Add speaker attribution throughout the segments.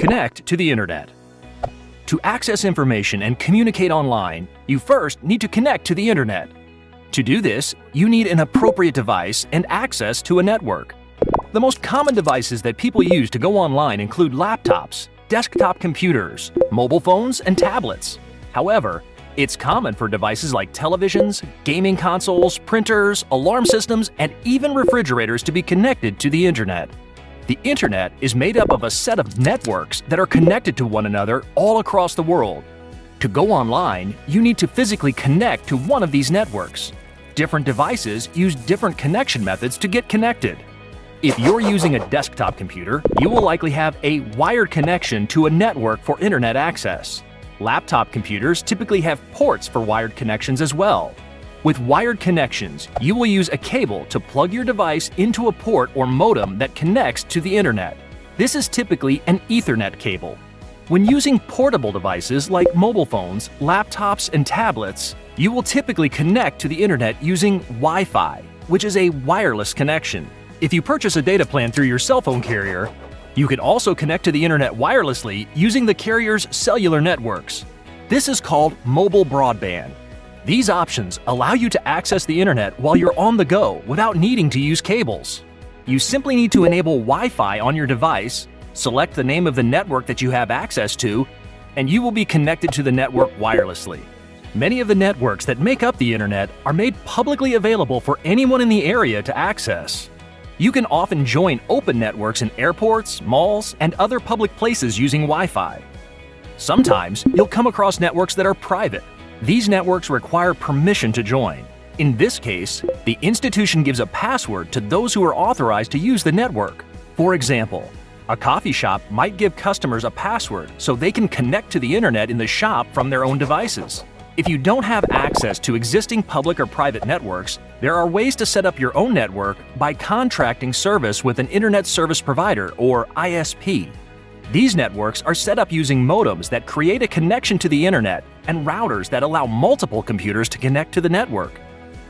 Speaker 1: Connect to the Internet. To access information and communicate online, you first need to connect to the Internet. To do this, you need an appropriate device and access to a network. The most common devices that people use to go online include laptops, desktop computers, mobile phones, and tablets. However, it's common for devices like televisions, gaming consoles, printers, alarm systems, and even refrigerators to be connected to the Internet. The Internet is made up of a set of networks that are connected to one another all across the world. To go online, you need to physically connect to one of these networks. Different devices use different connection methods to get connected. If you're using a desktop computer, you will likely have a wired connection to a network for internet access. Laptop computers typically have ports for wired connections as well. With wired connections, you will use a cable to plug your device into a port or modem that connects to the internet. This is typically an Ethernet cable. When using portable devices like mobile phones, laptops, and tablets, you will typically connect to the internet using Wi-Fi, which is a wireless connection. If you purchase a data plan through your cell phone carrier, you can also connect to the internet wirelessly using the carrier's cellular networks. This is called mobile broadband. These options allow you to access the internet while you're on the go without needing to use cables. You simply need to enable Wi-Fi on your device, select the name of the network that you have access to, and you will be connected to the network wirelessly. Many of the networks that make up the internet are made publicly available for anyone in the area to access. You can often join open networks in airports, malls, and other public places using Wi-Fi. Sometimes you'll come across networks that are private. These networks require permission to join. In this case, the institution gives a password to those who are authorized to use the network. For example, a coffee shop might give customers a password so they can connect to the internet in the shop from their own devices. If you don't have access to existing public or private networks, there are ways to set up your own network by contracting service with an Internet Service Provider or ISP. These networks are set up using modems that create a connection to the internet and routers that allow multiple computers to connect to the network.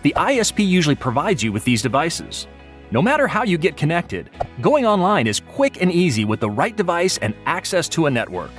Speaker 1: The ISP usually provides you with these devices. No matter how you get connected, going online is quick and easy with the right device and access to a network.